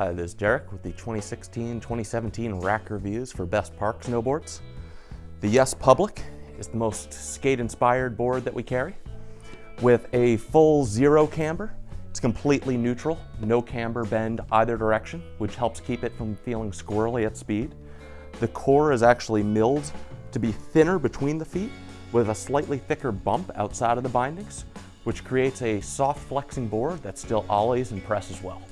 Hi, this is Derek with the 2016-2017 rack reviews for Best Park snowboards. The Yes Public is the most skate-inspired board that we carry. With a full zero camber, it's completely neutral, no camber bend either direction, which helps keep it from feeling squirrely at speed. The core is actually milled to be thinner between the feet with a slightly thicker bump outside of the bindings, which creates a soft flexing board that still ollies and presses well.